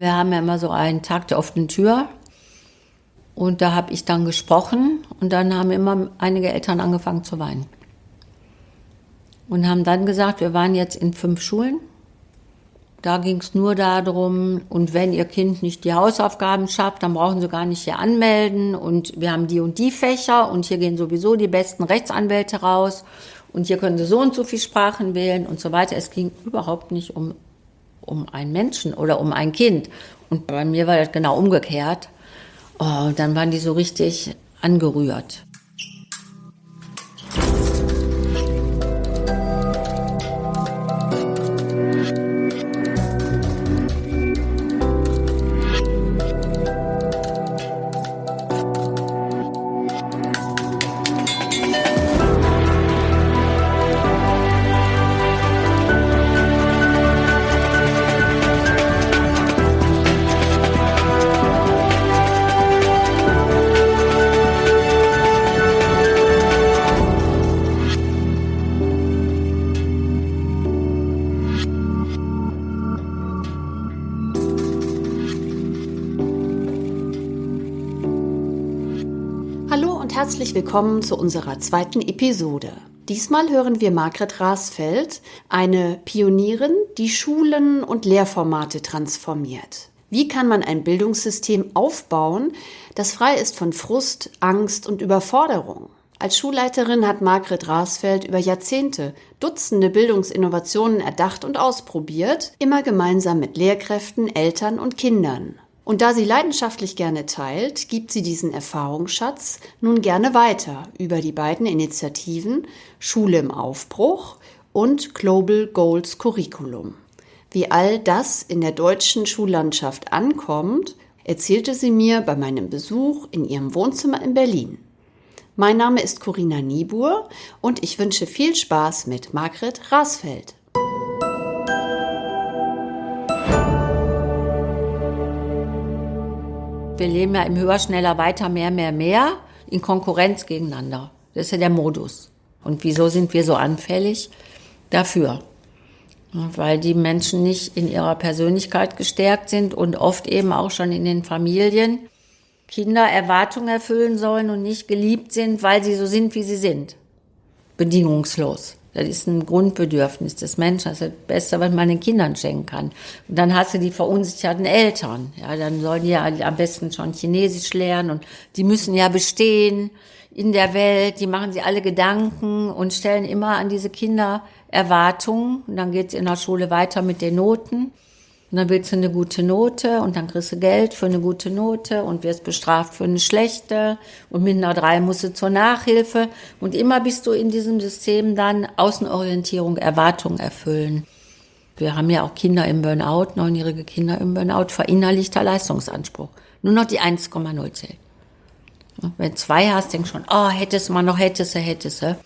Wir haben ja immer so einen Tag der offenen Tür. Und da habe ich dann gesprochen und dann haben immer einige Eltern angefangen zu weinen. Und haben dann gesagt, wir waren jetzt in fünf Schulen. Da ging es nur darum, und wenn Ihr Kind nicht die Hausaufgaben schafft, dann brauchen Sie gar nicht hier anmelden. Und wir haben die und die Fächer und hier gehen sowieso die besten Rechtsanwälte raus. Und hier können Sie so und so viel Sprachen wählen und so weiter. Es ging überhaupt nicht um, um einen Menschen oder um ein Kind. Und bei mir war das genau umgekehrt. Oh, dann waren die so richtig angerührt. Herzlich willkommen zu unserer zweiten Episode. Diesmal hören wir Margret Rasfeld, eine Pionierin, die Schulen und Lehrformate transformiert. Wie kann man ein Bildungssystem aufbauen, das frei ist von Frust, Angst und Überforderung? Als Schulleiterin hat Margret Rasfeld über Jahrzehnte Dutzende Bildungsinnovationen erdacht und ausprobiert, immer gemeinsam mit Lehrkräften, Eltern und Kindern. Und da sie leidenschaftlich gerne teilt, gibt sie diesen Erfahrungsschatz nun gerne weiter über die beiden Initiativen Schule im Aufbruch und Global Goals Curriculum. Wie all das in der deutschen Schullandschaft ankommt, erzählte sie mir bei meinem Besuch in ihrem Wohnzimmer in Berlin. Mein Name ist Corinna Niebuhr und ich wünsche viel Spaß mit Margret Rasfeld. Wir leben ja im Höher, Schneller, Weiter, Mehr, Mehr, Mehr in Konkurrenz gegeneinander. Das ist ja der Modus. Und wieso sind wir so anfällig dafür? Weil die Menschen nicht in ihrer Persönlichkeit gestärkt sind und oft eben auch schon in den Familien Kinder Erwartungen erfüllen sollen und nicht geliebt sind, weil sie so sind, wie sie sind. Bedingungslos. Das ist ein Grundbedürfnis des Menschen. Das ist das Beste, was man den Kindern schenken kann. Und dann hast du die verunsicherten Eltern. Ja, dann sollen die ja am besten schon Chinesisch lernen und die müssen ja bestehen in der Welt. Die machen sich alle Gedanken und stellen immer an diese Kinder Erwartungen. Und dann geht's in der Schule weiter mit den Noten. Und dann willst du eine gute Note und dann kriegst du Geld für eine gute Note und wirst bestraft für eine schlechte und mit einer drei musst du zur Nachhilfe und immer bist du in diesem System dann Außenorientierung, Erwartungen erfüllen. Wir haben ja auch Kinder im Burnout, neunjährige Kinder im Burnout, verinnerlichter Leistungsanspruch. Nur noch die 1,0 zählt. Wenn zwei hast, denkst schon, oh, hättest mal noch, hättest du, hättest du.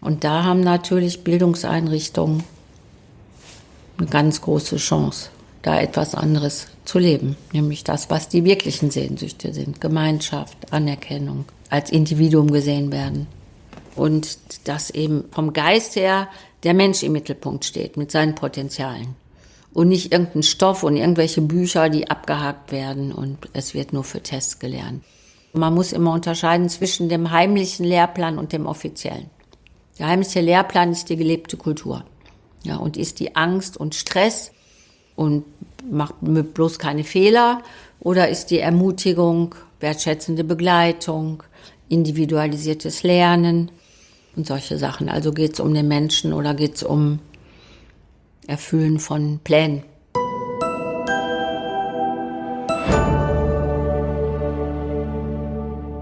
Und da haben natürlich Bildungseinrichtungen eine ganz große Chance da etwas anderes zu leben, nämlich das, was die wirklichen Sehnsüchte sind, Gemeinschaft, Anerkennung, als Individuum gesehen werden. Und dass eben vom Geist her der Mensch im Mittelpunkt steht mit seinen Potenzialen. Und nicht irgendein Stoff und irgendwelche Bücher, die abgehakt werden und es wird nur für Tests gelernt. Man muss immer unterscheiden zwischen dem heimlichen Lehrplan und dem offiziellen. Der heimliche Lehrplan ist die gelebte Kultur. Ja, und ist die Angst und Stress, und macht bloß keine Fehler? Oder ist die Ermutigung, wertschätzende Begleitung, individualisiertes Lernen und solche Sachen? Also geht es um den Menschen oder geht es um Erfüllen von Plänen?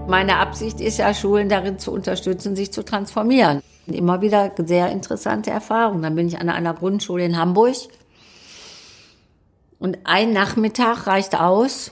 Meine Absicht ist ja, Schulen darin zu unterstützen, sich zu transformieren. Immer wieder sehr interessante Erfahrungen. Dann bin ich an einer Grundschule in Hamburg und ein Nachmittag reicht aus,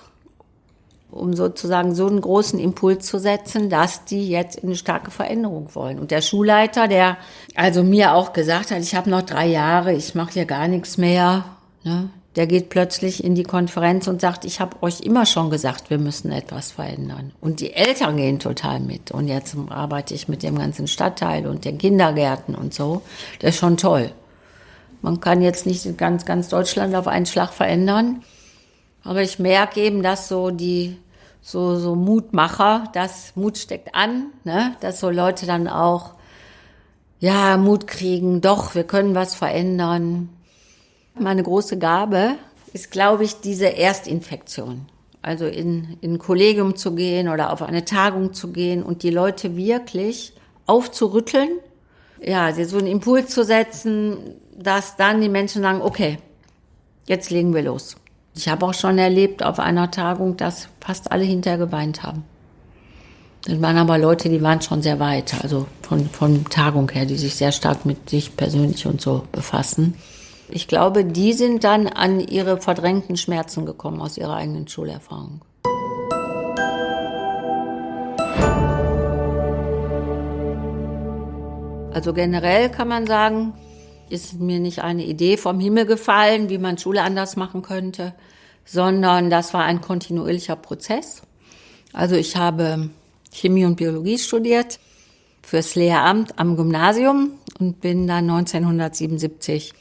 um sozusagen so einen großen Impuls zu setzen, dass die jetzt in eine starke Veränderung wollen. Und der Schulleiter, der also mir auch gesagt hat, ich habe noch drei Jahre, ich mache hier gar nichts mehr, ne, der geht plötzlich in die Konferenz und sagt, ich habe euch immer schon gesagt, wir müssen etwas verändern. Und die Eltern gehen total mit. Und jetzt arbeite ich mit dem ganzen Stadtteil und den Kindergärten und so. Das ist schon toll. Man kann jetzt nicht ganz, ganz Deutschland auf einen Schlag verändern. Aber ich merke eben, dass so die so, so Mutmacher, das Mut steckt an, ne? dass so Leute dann auch ja Mut kriegen, doch, wir können was verändern. Meine große Gabe ist, glaube ich, diese Erstinfektion. Also in, in ein Kollegium zu gehen oder auf eine Tagung zu gehen und die Leute wirklich aufzurütteln, ja, so einen Impuls zu setzen, dass dann die Menschen sagen, okay, jetzt legen wir los. Ich habe auch schon erlebt auf einer Tagung, dass fast alle hinterher geweint haben. Das waren aber Leute, die waren schon sehr weit, also von, von Tagung her, die sich sehr stark mit sich persönlich und so befassen. Ich glaube, die sind dann an ihre verdrängten Schmerzen gekommen aus ihrer eigenen Schulerfahrung. Also generell kann man sagen, ist mir nicht eine Idee vom Himmel gefallen, wie man Schule anders machen könnte, sondern das war ein kontinuierlicher Prozess. Also ich habe Chemie und Biologie studiert fürs Lehramt am Gymnasium und bin dann 1977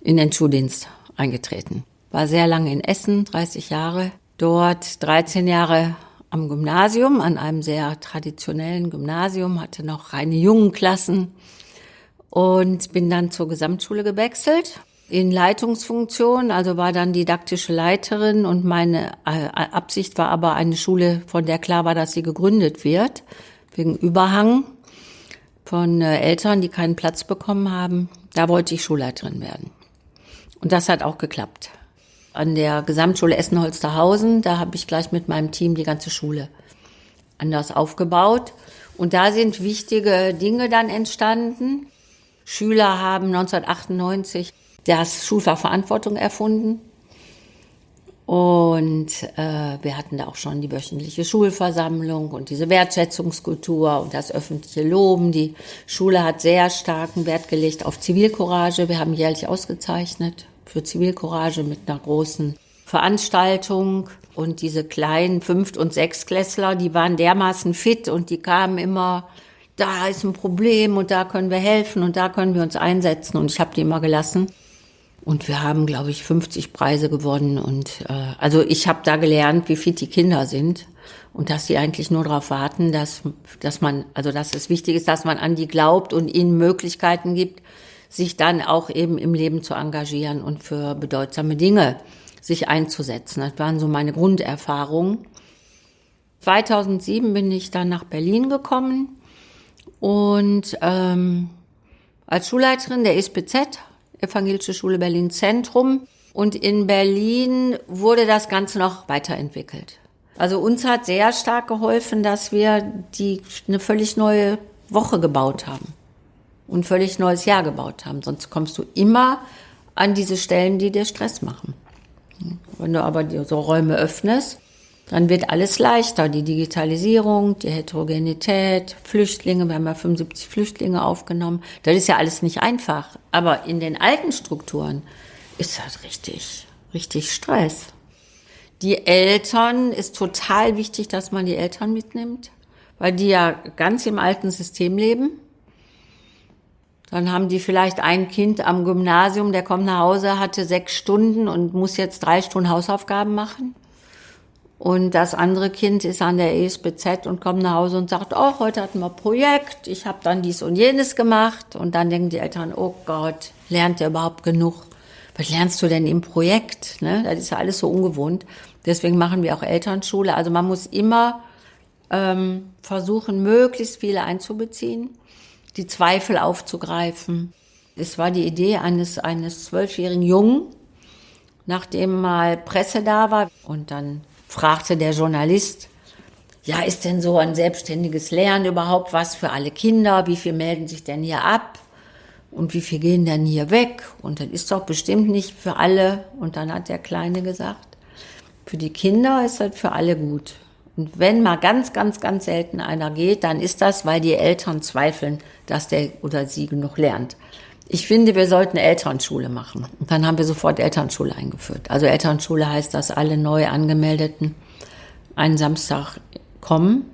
in den Schuldienst eingetreten. War sehr lange in Essen, 30 Jahre. Dort 13 Jahre am Gymnasium, an einem sehr traditionellen Gymnasium, hatte noch reine Jungenklassen und bin dann zur Gesamtschule gewechselt in Leitungsfunktion, also war dann didaktische Leiterin und meine äh, Absicht war aber eine Schule, von der klar war, dass sie gegründet wird, wegen Überhang von äh, Eltern, die keinen Platz bekommen haben. Da wollte ich Schulleiterin werden. Und das hat auch geklappt. An der Gesamtschule Essen-Holsterhausen, da habe ich gleich mit meinem Team die ganze Schule anders aufgebaut. Und da sind wichtige Dinge dann entstanden. Schüler haben 1998 das Schulfach Verantwortung erfunden. Und äh, wir hatten da auch schon die wöchentliche Schulversammlung und diese Wertschätzungskultur und das öffentliche Loben. Die Schule hat sehr starken Wert gelegt auf Zivilcourage. Wir haben jährlich ausgezeichnet für Zivilcourage mit einer großen Veranstaltung. Und diese kleinen Fünft- und Sechstklässler, die waren dermaßen fit und die kamen immer, da ist ein Problem und da können wir helfen und da können wir uns einsetzen. Und ich habe die immer gelassen. Und wir haben, glaube ich, 50 Preise gewonnen. Und äh, also ich habe da gelernt, wie fit die Kinder sind und dass sie eigentlich nur darauf warten, dass, dass man, also dass es wichtig ist, dass man an die glaubt und ihnen Möglichkeiten gibt, sich dann auch eben im Leben zu engagieren und für bedeutsame Dinge sich einzusetzen. Das waren so meine Grunderfahrungen. 2007 bin ich dann nach Berlin gekommen und ähm, als Schulleiterin der SPZ, Evangelische Schule Berlin Zentrum. Und in Berlin wurde das Ganze noch weiterentwickelt. Also uns hat sehr stark geholfen, dass wir die, eine völlig neue Woche gebaut haben und völlig neues Jahr gebaut haben. Sonst kommst du immer an diese Stellen, die dir Stress machen. Wenn du aber so Räume öffnest, dann wird alles leichter. Die Digitalisierung, die Heterogenität, Flüchtlinge, wir haben ja 75 Flüchtlinge aufgenommen. Das ist ja alles nicht einfach. Aber in den alten Strukturen ist das richtig, richtig Stress. Die Eltern ist total wichtig, dass man die Eltern mitnimmt, weil die ja ganz im alten System leben. Dann haben die vielleicht ein Kind am Gymnasium, der kommt nach Hause, hatte sechs Stunden und muss jetzt drei Stunden Hausaufgaben machen. Und das andere Kind ist an der ESBZ und kommt nach Hause und sagt, oh, heute hatten wir Projekt, ich habe dann dies und jenes gemacht. Und dann denken die Eltern, oh Gott, lernt der überhaupt genug? Was lernst du denn im Projekt? Ne? Das ist ja alles so ungewohnt. Deswegen machen wir auch Elternschule. Also man muss immer ähm, versuchen, möglichst viele einzubeziehen die Zweifel aufzugreifen. Es war die Idee eines eines zwölfjährigen Jungen, nachdem mal Presse da war und dann fragte der Journalist, ja, ist denn so ein selbstständiges Lernen überhaupt was für alle Kinder? Wie viel melden sich denn hier ab? Und wie viel gehen denn hier weg? Und das ist doch bestimmt nicht für alle. Und dann hat der Kleine gesagt, für die Kinder ist das für alle gut. Und wenn mal ganz, ganz, ganz selten einer geht, dann ist das, weil die Eltern zweifeln, dass der oder sie genug lernt. Ich finde, wir sollten Elternschule machen. Und dann haben wir sofort Elternschule eingeführt. Also Elternschule heißt, dass alle neu angemeldeten einen Samstag kommen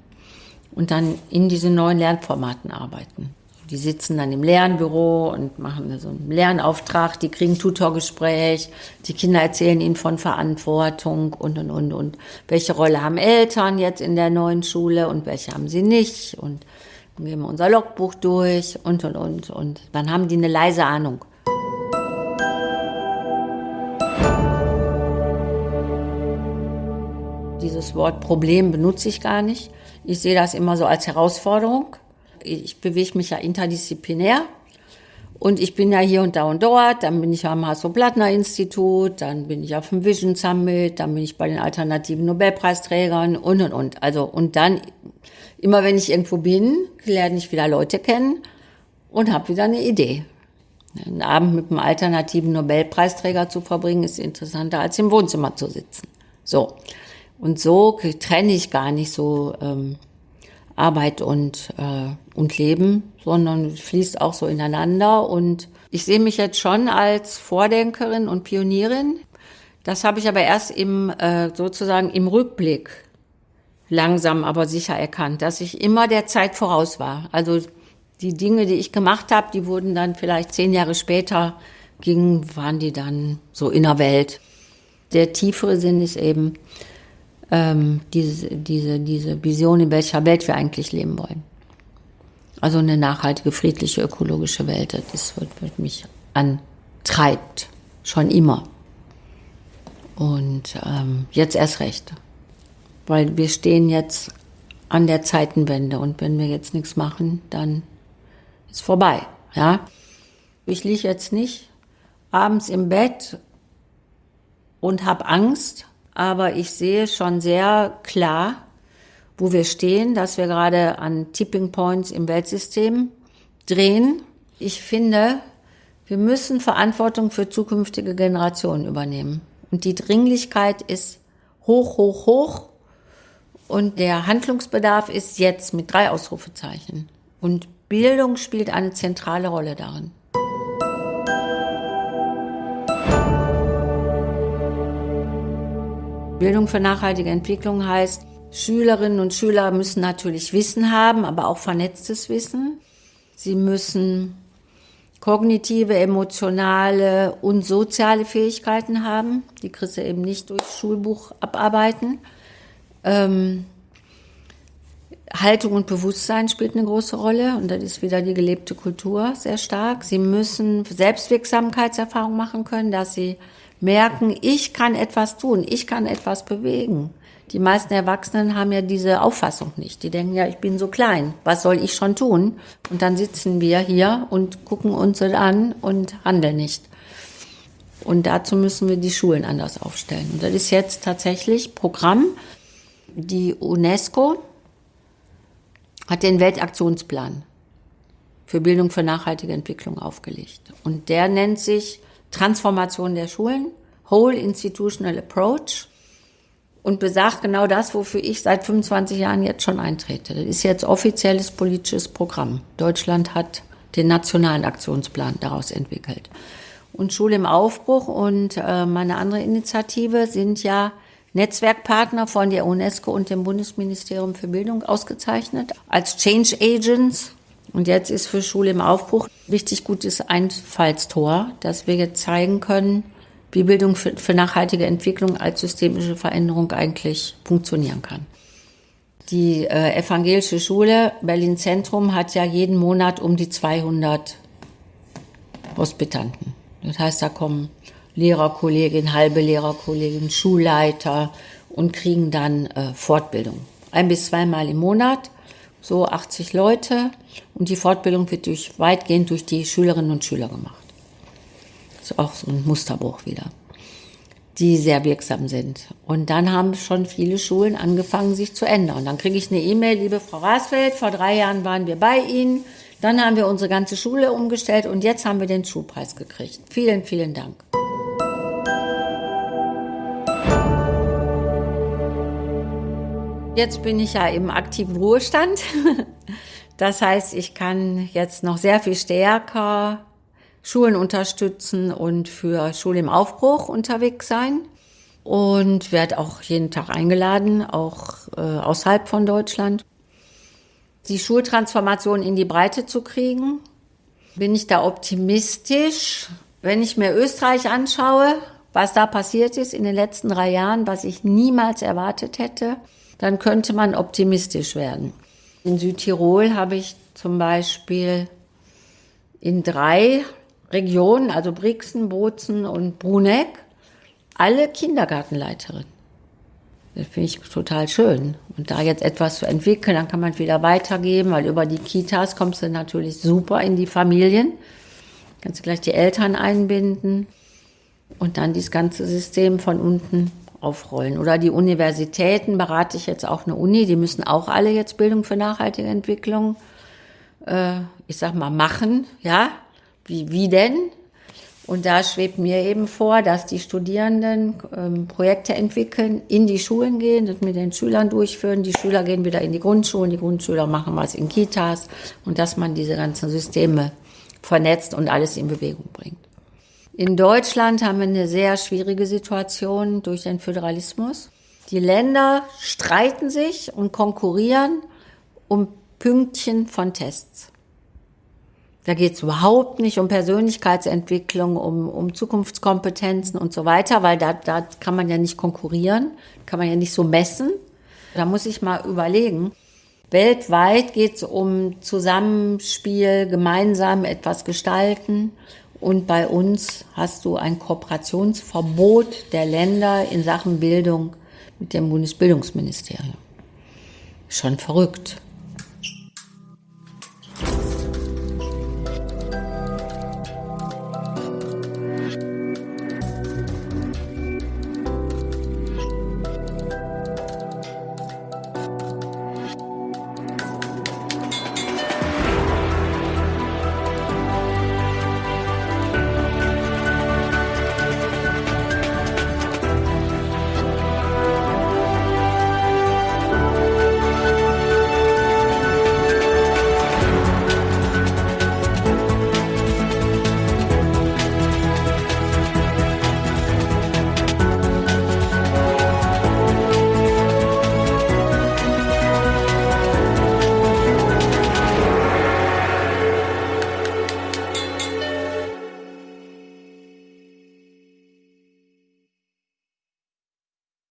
und dann in diesen neuen Lernformaten arbeiten. Die sitzen dann im Lernbüro und machen so einen Lernauftrag, die kriegen Tutorgespräch, die Kinder erzählen ihnen von Verantwortung und, und, und, und. Welche Rolle haben Eltern jetzt in der neuen Schule und welche haben sie nicht und gehen wir unser Logbuch durch und, und, und, und. Dann haben die eine leise Ahnung. Dieses Wort Problem benutze ich gar nicht. Ich sehe das immer so als Herausforderung ich bewege mich ja interdisziplinär. Und ich bin ja hier und da und dort, dann bin ich am Hasso-Plattner-Institut, dann bin ich auf dem Vision Summit, dann bin ich bei den alternativen Nobelpreisträgern und und und. Also, und dann, immer wenn ich irgendwo bin, lerne ich wieder Leute kennen und habe wieder eine Idee. Einen Abend mit einem alternativen Nobelpreisträger zu verbringen, ist interessanter, als im Wohnzimmer zu sitzen. So. Und so trenne ich gar nicht so ähm, Arbeit und, äh, und Leben, sondern fließt auch so ineinander. Und ich sehe mich jetzt schon als Vordenkerin und Pionierin. Das habe ich aber erst im, äh, sozusagen im Rückblick langsam aber sicher erkannt, dass ich immer der Zeit voraus war. Also die Dinge, die ich gemacht habe, die wurden dann vielleicht zehn Jahre später gingen, waren die dann so in der Welt. Der tiefere Sinn ist eben, ähm, diese, diese, diese Vision, in welcher Welt wir eigentlich leben wollen. Also eine nachhaltige, friedliche, ökologische Welt, das wird, wird mich antreibt, schon immer. Und ähm, jetzt erst recht. Weil wir stehen jetzt an der Zeitenwende und wenn wir jetzt nichts machen, dann ist vorbei. Ja? Ich liege jetzt nicht abends im Bett und habe Angst, aber ich sehe schon sehr klar, wo wir stehen, dass wir gerade an Tipping Points im Weltsystem drehen. Ich finde, wir müssen Verantwortung für zukünftige Generationen übernehmen. Und die Dringlichkeit ist hoch, hoch, hoch. Und der Handlungsbedarf ist jetzt mit drei Ausrufezeichen. Und Bildung spielt eine zentrale Rolle darin. Bildung für nachhaltige Entwicklung heißt, Schülerinnen und Schüler müssen natürlich Wissen haben, aber auch vernetztes Wissen. Sie müssen kognitive, emotionale und soziale Fähigkeiten haben. Die kriegst du eben nicht durch Schulbuch abarbeiten. Ähm, Haltung und Bewusstsein spielt eine große Rolle und das ist wieder die gelebte Kultur sehr stark. Sie müssen Selbstwirksamkeitserfahrung machen können, dass sie merken, ich kann etwas tun, ich kann etwas bewegen. Die meisten Erwachsenen haben ja diese Auffassung nicht. Die denken ja, ich bin so klein, was soll ich schon tun? Und dann sitzen wir hier und gucken uns das an und handeln nicht. Und dazu müssen wir die Schulen anders aufstellen. Und das ist jetzt tatsächlich Programm. Die UNESCO hat den Weltaktionsplan für Bildung für nachhaltige Entwicklung aufgelegt. Und der nennt sich Transformation der Schulen, Whole Institutional Approach und besagt genau das, wofür ich seit 25 Jahren jetzt schon eintrete. Das ist jetzt offizielles politisches Programm. Deutschland hat den nationalen Aktionsplan daraus entwickelt. Und Schule im Aufbruch und äh, meine andere Initiative sind ja Netzwerkpartner von der UNESCO und dem Bundesministerium für Bildung ausgezeichnet als Change Agents und jetzt ist für Schule im Aufbruch richtig gutes Einfallstor, dass wir jetzt zeigen können, wie Bildung für, für nachhaltige Entwicklung als systemische Veränderung eigentlich funktionieren kann. Die äh, evangelische Schule Berlin Zentrum hat ja jeden Monat um die 200 Hospitanten. Das heißt, da kommen Lehrerkolleginnen, halbe Lehrerkolleginnen, Schulleiter und kriegen dann äh, Fortbildung. Ein bis zweimal im Monat so 80 Leute und die Fortbildung wird durch, weitgehend durch die Schülerinnen und Schüler gemacht. Ist auch so ein Musterbruch wieder, die sehr wirksam sind. Und dann haben schon viele Schulen angefangen, sich zu ändern. Und dann kriege ich eine E-Mail, liebe Frau Rasfeld, vor drei Jahren waren wir bei Ihnen, dann haben wir unsere ganze Schule umgestellt und jetzt haben wir den Schulpreis gekriegt. Vielen, vielen Dank. Jetzt bin ich ja im aktiven Ruhestand. Das heißt, ich kann jetzt noch sehr viel stärker Schulen unterstützen und für Schule im Aufbruch unterwegs sein. Und werde auch jeden Tag eingeladen, auch äh, außerhalb von Deutschland. die Schultransformation in die Breite zu kriegen. Bin ich da optimistisch? Wenn ich mir Österreich anschaue, was da passiert ist in den letzten drei Jahren, was ich niemals erwartet hätte, dann könnte man optimistisch werden. In Südtirol habe ich zum Beispiel in drei Regionen, also Brixen, Bozen und Bruneck, alle Kindergartenleiterinnen. Das finde ich total schön. Und da jetzt etwas zu entwickeln, dann kann man wieder weitergeben, weil über die Kitas kommst du natürlich super in die Familien. Kannst du gleich die Eltern einbinden und dann dieses ganze System von unten aufrollen. Oder die Universitäten berate ich jetzt auch eine Uni, die müssen auch alle jetzt Bildung für nachhaltige Entwicklung, äh, ich sag mal, machen, ja. Wie, wie denn? Und da schwebt mir eben vor, dass die Studierenden ähm, Projekte entwickeln, in die Schulen gehen, das mit den Schülern durchführen. Die Schüler gehen wieder in die Grundschulen, die Grundschüler machen was in Kitas und dass man diese ganzen Systeme vernetzt und alles in Bewegung bringt. In Deutschland haben wir eine sehr schwierige Situation durch den Föderalismus. Die Länder streiten sich und konkurrieren um Pünktchen von Tests. Da geht es überhaupt nicht um Persönlichkeitsentwicklung, um, um Zukunftskompetenzen und so weiter, weil da, da kann man ja nicht konkurrieren, kann man ja nicht so messen. Da muss ich mal überlegen. Weltweit geht es um Zusammenspiel, gemeinsam etwas gestalten. Und bei uns hast du ein Kooperationsverbot der Länder in Sachen Bildung mit dem Bundesbildungsministerium. Schon verrückt.